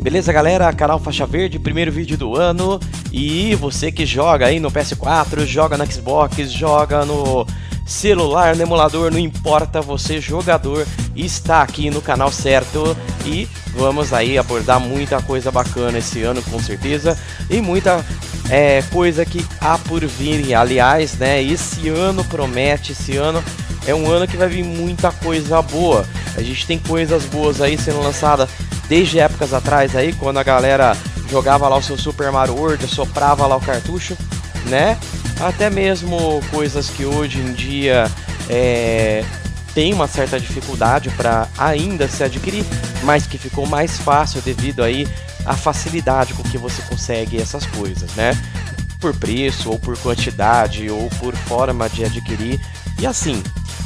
Beleza, galera? Canal Faixa Verde, primeiro vídeo do ano. E você que joga aí no PS4, joga no Xbox, joga no celular, no emulador, não importa, você jogador está aqui no canal certo e vamos aí abordar muita coisa bacana esse ano com certeza e muita é, coisa que há por vir. Aliás, né, esse ano promete, esse ano é um ano que vai vir muita coisa boa. A gente tem coisas boas aí sendo lançadas desde épocas atrás aí, quando a galera jogava lá o seu Super Mario World, soprava lá o cartucho, né? Até mesmo coisas que hoje em dia é, tem uma certa dificuldade para ainda se adquirir, mas que ficou mais fácil devido aí à facilidade com que você consegue essas coisas, né? Por preço, ou por quantidade, ou por forma de adquirir. E assim,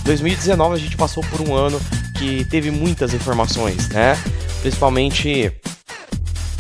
2019 a gente passou por um ano que teve muitas informações, né? Principalmente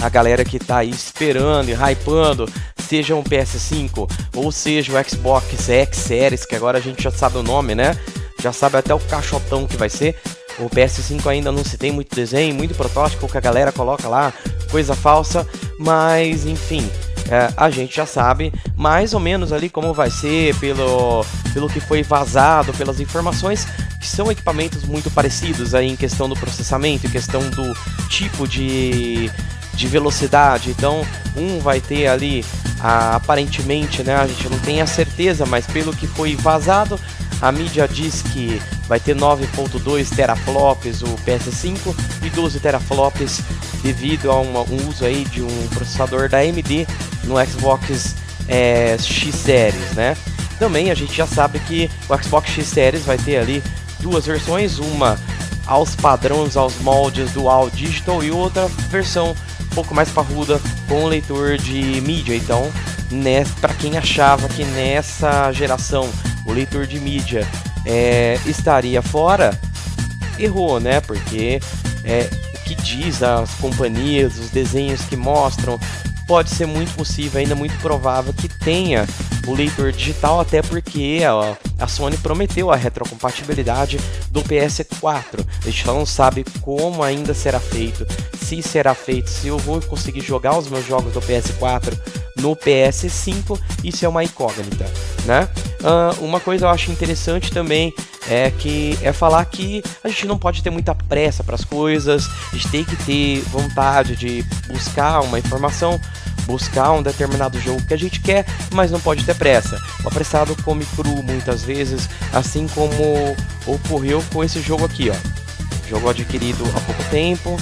a galera que está aí esperando e hypando, seja um PS5 ou seja o Xbox X Series, que agora a gente já sabe o nome, né? Já sabe até o caixotão que vai ser. O PS5 ainda não se tem muito desenho, muito protótipo que a galera coloca lá, coisa falsa, mas enfim, é, a gente já sabe mais ou menos ali como vai ser pelo, pelo que foi vazado, pelas informações que são equipamentos muito parecidos aí em questão do processamento, em questão do tipo de, de velocidade. Então, um vai ter ali, a, aparentemente, né, a gente não tem a certeza, mas pelo que foi vazado, a mídia diz que vai ter 9.2 teraflops o PS5 e 12 teraflops devido a uma, um uso aí de um processador da AMD no Xbox é, X Series, né? Também a gente já sabe que o Xbox X Series vai ter ali duas versões, uma aos padrões, aos moldes do All Digital e outra versão um pouco mais parruda com leitor de mídia. Então, né, para quem achava que nessa geração o leitor de mídia é, estaria fora, errou, né? Porque é, o que diz as companhias, os desenhos que mostram, pode ser muito possível, ainda muito provável que tenha o leitor digital, até porque a, a Sony prometeu a retrocompatibilidade do PS4. A gente não sabe como ainda será feito, se será feito, se eu vou conseguir jogar os meus jogos do PS4 no PS5, isso é uma incógnita, né? Uh, uma coisa eu acho interessante também é que é falar que a gente não pode ter muita pressa para as coisas, a gente tem que ter vontade de buscar uma informação, buscar um determinado jogo que a gente quer, mas não pode ter pressa. O apressado come cru muitas vezes, assim como ocorreu com esse jogo aqui, ó. Jogo adquirido há pouco tempo,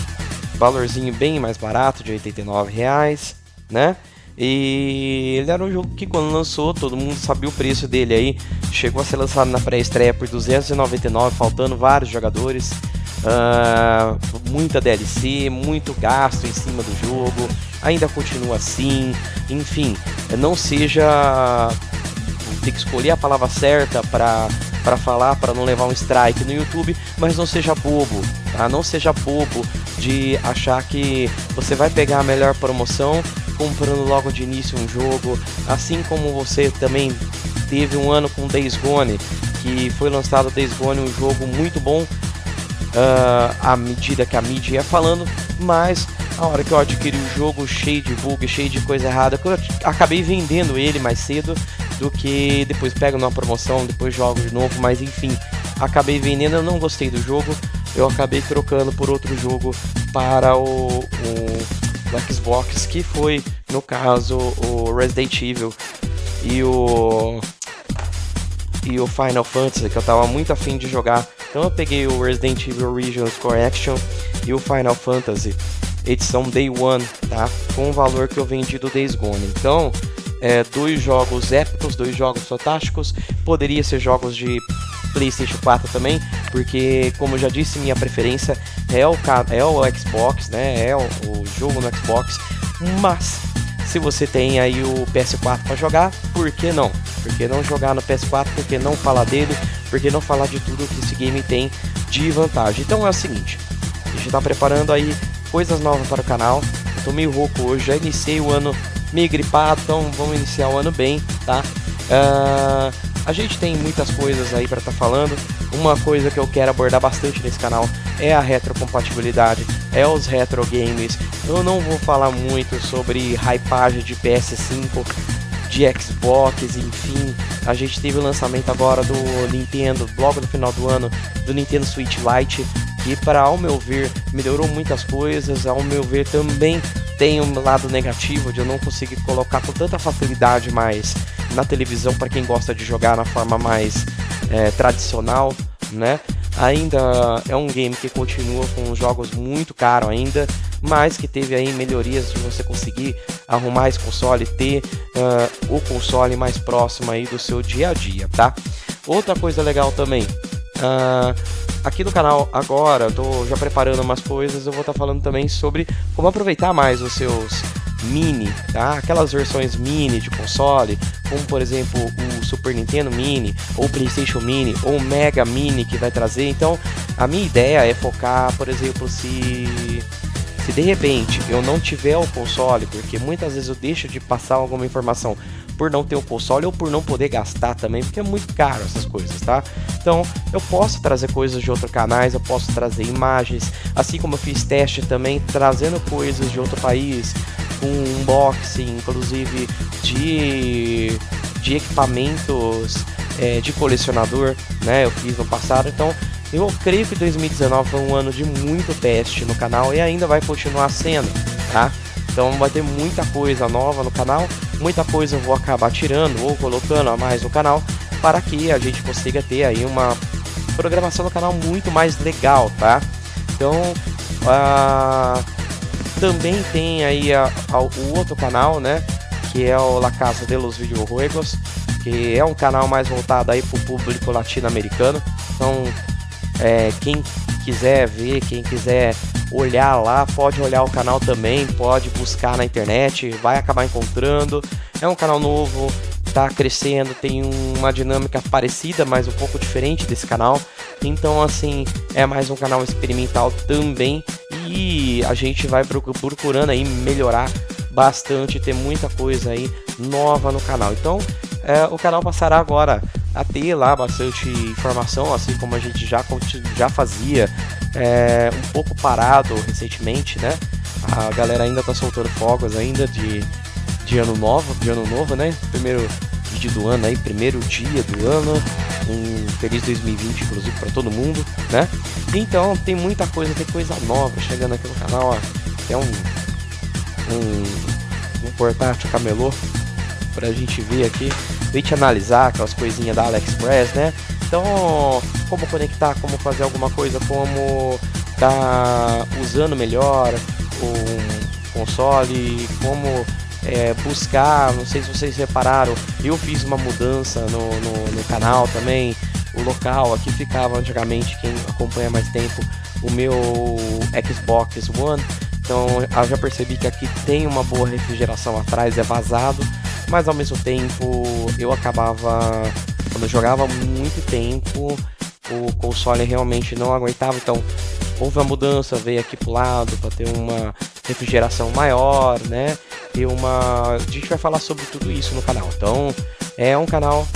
valorzinho bem mais barato, de 89 reais, né? E ele era um jogo que quando lançou, todo mundo sabia o preço dele aí. Chegou a ser lançado na pré-estreia por 299, faltando vários jogadores. Uh, muita DLC, muito gasto em cima do jogo. Ainda continua assim. Enfim, não seja. Tem que escolher a palavra certa para para falar, para não levar um strike no YouTube, mas não seja bobo, tá? Não seja bobo de achar que você vai pegar a melhor promoção comprando logo de início um jogo, assim como você também teve um ano com Days Gone, que foi lançado Days Gone, um jogo muito bom, uh, à medida que a mídia ia falando, mas a hora que eu adquiri o jogo cheio de bug, cheio de coisa errada, eu acabei vendendo ele mais cedo do que depois pego numa promoção, depois jogo de novo, mas enfim, acabei vendendo, eu não gostei do jogo, eu acabei trocando por outro jogo para o, o Xbox, que foi, no caso, o Resident Evil e o e o Final Fantasy, que eu tava muito afim de jogar. Então eu peguei o Resident Evil Origins Collection e o Final Fantasy edição Day One, tá? Com o valor que eu vendi do Days Gone. Então, é, dois jogos épicos, dois jogos fantásticos. Poderia ser jogos de PlayStation 4 também, porque, como já disse, minha preferência é o, é o Xbox, né? É o, o jogo no Xbox, mas se você tem aí o PS4 para jogar, por que não? Por que não jogar no PS4? Por que não falar dele? Por que não falar de tudo que esse game tem de vantagem? Então é o seguinte, a gente está preparando aí coisas novas para o canal. Tô meio rouco hoje, já iniciei o ano meio gripado, então vamos iniciar o ano bem, tá? Uh, a gente tem muitas coisas aí para estar tá falando. uma coisa que eu quero abordar bastante nesse canal é a retrocompatibilidade, é os retro games. Eu não vou falar muito sobre hypagem de PS5, de Xbox, enfim. A gente teve o lançamento agora do Nintendo, logo no final do ano, do Nintendo Switch Lite, que para ao meu ver melhorou muitas coisas, ao meu ver também tem um lado negativo de eu não conseguir colocar com tanta facilidade mais na televisão para quem gosta de jogar na forma mais é, tradicional, né? Ainda é um game que continua com jogos muito caros ainda, mas que teve aí melhorias de você conseguir arrumar esse console, ter uh, o console mais próximo aí do seu dia a dia, tá? Outra coisa legal também, uh, aqui no canal agora, eu tô já preparando umas coisas, eu vou estar tá falando também sobre como aproveitar mais os seus mini, tá? Aquelas versões mini de console, como por exemplo o Super Nintendo Mini, ou PlayStation Mini, ou Mega Mini que vai trazer. Então, a minha ideia é focar, por exemplo, se se de repente eu não tiver o console, porque muitas vezes eu deixo de passar alguma informação por não ter o console ou por não poder gastar também, porque é muito caro essas coisas, tá? Então, eu posso trazer coisas de outros canais, eu posso trazer imagens, assim como eu fiz teste também, trazendo coisas de outro país, um unboxing, inclusive de, de equipamentos é, de colecionador, né? Eu fiz no passado, então eu creio que 2019 foi um ano de muito teste no canal e ainda vai continuar sendo, tá? Então vai ter muita coisa nova no canal, muita coisa eu vou acabar tirando ou colocando a mais no canal para que a gente consiga ter aí uma programação no canal muito mais legal, tá? Então, uh, também tem aí a, a, o outro canal, né? Que é o La Casa de los Videojuegos, que é um canal mais voltado aí para o público latino-americano. Então, é, quem quiser ver, quem quiser olhar lá, pode olhar o canal também, pode buscar na internet, vai acabar encontrando. É um canal novo, está crescendo, tem uma dinâmica parecida, mas um pouco diferente desse canal. Então, assim, é mais um canal experimental também e a gente vai procurando aí melhorar bastante, ter muita coisa aí nova no canal. Então, é, o canal passará agora a ter lá bastante informação, assim como a gente já, já fazia, é, um pouco parado recentemente, né? A galera ainda tá soltando fogos ainda de, de ano novo, de ano novo, né? Primeiro vídeo do ano aí, primeiro dia do ano, um feliz 2020 inclusive para todo mundo, né? Então tem muita coisa, tem coisa nova chegando aqui no canal, ó. Tem um um, um portátil camelô pra gente ver aqui, ver te analisar aquelas coisinhas da AliExpress, né? Então, como conectar, como fazer alguma coisa, como tá usando melhor o console, como é, buscar, não sei se vocês repararam, eu fiz uma mudança no, no, no canal também, o local aqui ficava antigamente, quem acompanha mais tempo, o meu Xbox One, então eu já percebi que aqui tem uma boa refrigeração atrás, é vazado, mas ao mesmo tempo eu acabava, quando eu jogava muito tempo, o console realmente não aguentava, então houve uma mudança, veio aqui pro lado para ter uma refrigeração maior, né? Ter uma. A gente vai falar sobre tudo isso no canal. Então, é um canal.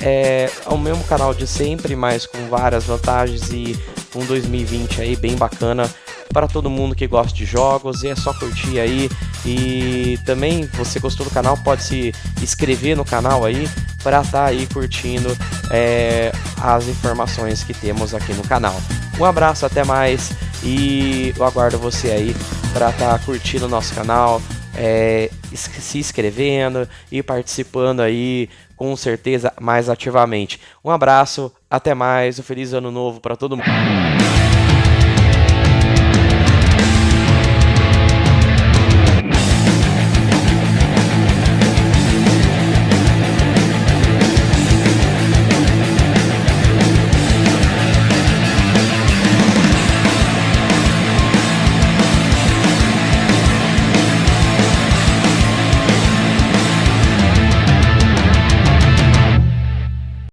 É, é o mesmo canal de sempre, mas com várias vantagens e um 2020 aí bem bacana para todo mundo que gosta de jogos e é só curtir aí e também você gostou do canal pode se inscrever no canal aí para estar tá aí curtindo é, as informações que temos aqui no canal. Um abraço, até mais e eu aguardo você aí para estar tá curtindo o nosso canal, é, se inscrevendo e participando aí com certeza mais ativamente. Um abraço, até mais, um feliz ano novo para todo mundo.